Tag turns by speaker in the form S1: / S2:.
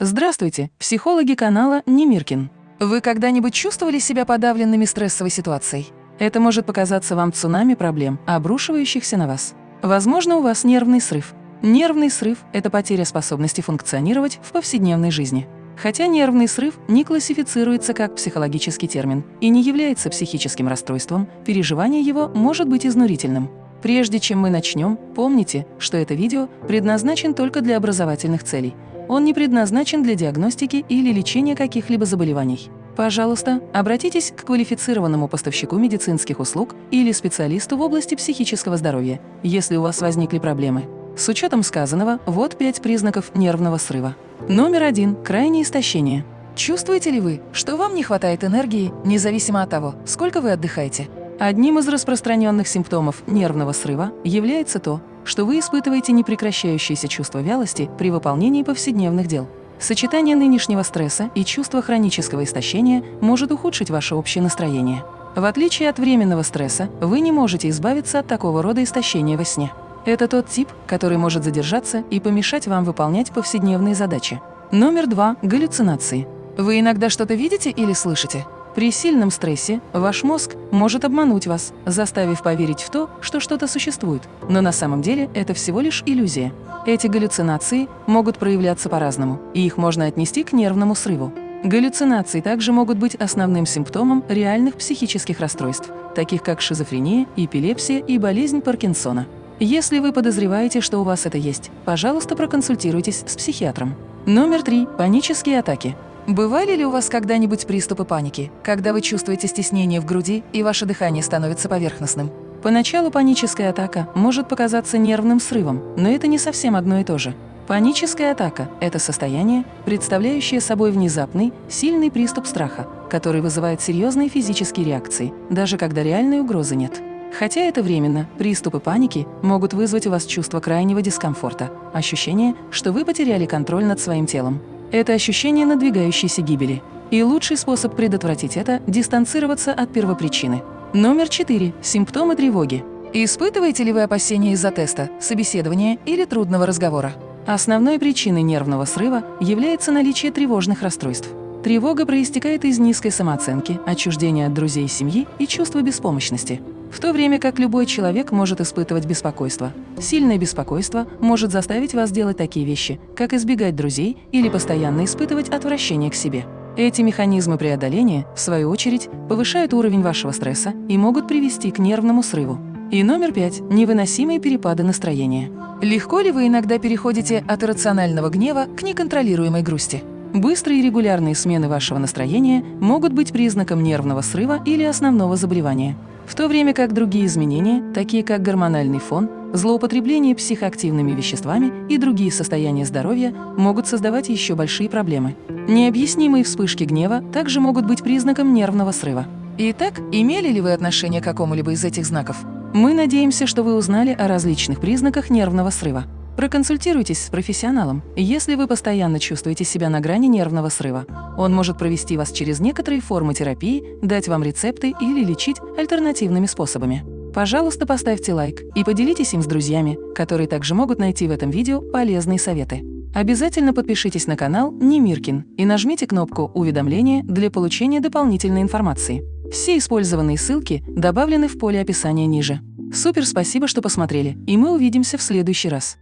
S1: Здравствуйте, психологи канала Немиркин. Вы когда-нибудь чувствовали себя подавленными стрессовой ситуацией? Это может показаться вам цунами проблем, обрушивающихся на вас. Возможно, у вас нервный срыв. Нервный срыв – это потеря способности функционировать в повседневной жизни. Хотя нервный срыв не классифицируется как психологический термин и не является психическим расстройством, переживание его может быть изнурительным. Прежде чем мы начнем, помните, что это видео предназначен только для образовательных целей – он не предназначен для диагностики или лечения каких-либо заболеваний. Пожалуйста, обратитесь к квалифицированному поставщику медицинских услуг или специалисту в области психического здоровья, если у вас возникли проблемы. С учетом сказанного, вот пять признаков нервного срыва. Номер один – крайнее истощение. Чувствуете ли вы, что вам не хватает энергии, независимо от того, сколько вы отдыхаете? Одним из распространенных симптомов нервного срыва является то, что вы испытываете непрекращающееся чувство вялости при выполнении повседневных дел. Сочетание нынешнего стресса и чувства хронического истощения может ухудшить ваше общее настроение. В отличие от временного стресса, вы не можете избавиться от такого рода истощения во сне. Это тот тип, который может задержаться и помешать вам выполнять повседневные задачи. Номер два – галлюцинации. Вы иногда что-то видите или слышите? При сильном стрессе ваш мозг может обмануть вас, заставив поверить в то, что что-то существует, но на самом деле это всего лишь иллюзия. Эти галлюцинации могут проявляться по-разному, и их можно отнести к нервному срыву. Галлюцинации также могут быть основным симптомом реальных психических расстройств, таких как шизофрения, эпилепсия и болезнь Паркинсона. Если вы подозреваете, что у вас это есть, пожалуйста, проконсультируйтесь с психиатром. Номер три. Панические атаки. Бывали ли у вас когда-нибудь приступы паники, когда вы чувствуете стеснение в груди и ваше дыхание становится поверхностным? Поначалу паническая атака может показаться нервным срывом, но это не совсем одно и то же. Паническая атака – это состояние, представляющее собой внезапный, сильный приступ страха, который вызывает серьезные физические реакции, даже когда реальной угрозы нет. Хотя это временно, приступы паники могут вызвать у вас чувство крайнего дискомфорта, ощущение, что вы потеряли контроль над своим телом. Это ощущение надвигающейся гибели. И лучший способ предотвратить это – дистанцироваться от первопричины. Номер 4. Симптомы тревоги. Испытываете ли вы опасения из-за теста, собеседования или трудного разговора? Основной причиной нервного срыва является наличие тревожных расстройств. Тревога проистекает из низкой самооценки, отчуждения от друзей и семьи и чувства беспомощности. В то время как любой человек может испытывать беспокойство. Сильное беспокойство может заставить вас делать такие вещи, как избегать друзей или постоянно испытывать отвращение к себе. Эти механизмы преодоления, в свою очередь, повышают уровень вашего стресса и могут привести к нервному срыву. И номер пять – невыносимые перепады настроения. Легко ли вы иногда переходите от иррационального гнева к неконтролируемой грусти? Быстрые и регулярные смены вашего настроения могут быть признаком нервного срыва или основного заболевания. В то время как другие изменения, такие как гормональный фон, злоупотребление психоактивными веществами и другие состояния здоровья, могут создавать еще большие проблемы. Необъяснимые вспышки гнева также могут быть признаком нервного срыва. Итак, имели ли вы отношение к какому-либо из этих знаков? Мы надеемся, что вы узнали о различных признаках нервного срыва. Проконсультируйтесь с профессионалом, если вы постоянно чувствуете себя на грани нервного срыва. Он может провести вас через некоторые формы терапии, дать вам рецепты или лечить альтернативными способами. Пожалуйста, поставьте лайк и поделитесь им с друзьями, которые также могут найти в этом видео полезные советы. Обязательно подпишитесь на канал Немиркин и нажмите кнопку «Уведомления» для получения дополнительной информации. Все использованные ссылки добавлены в поле описания ниже. Супер спасибо, что посмотрели, и мы увидимся в следующий раз.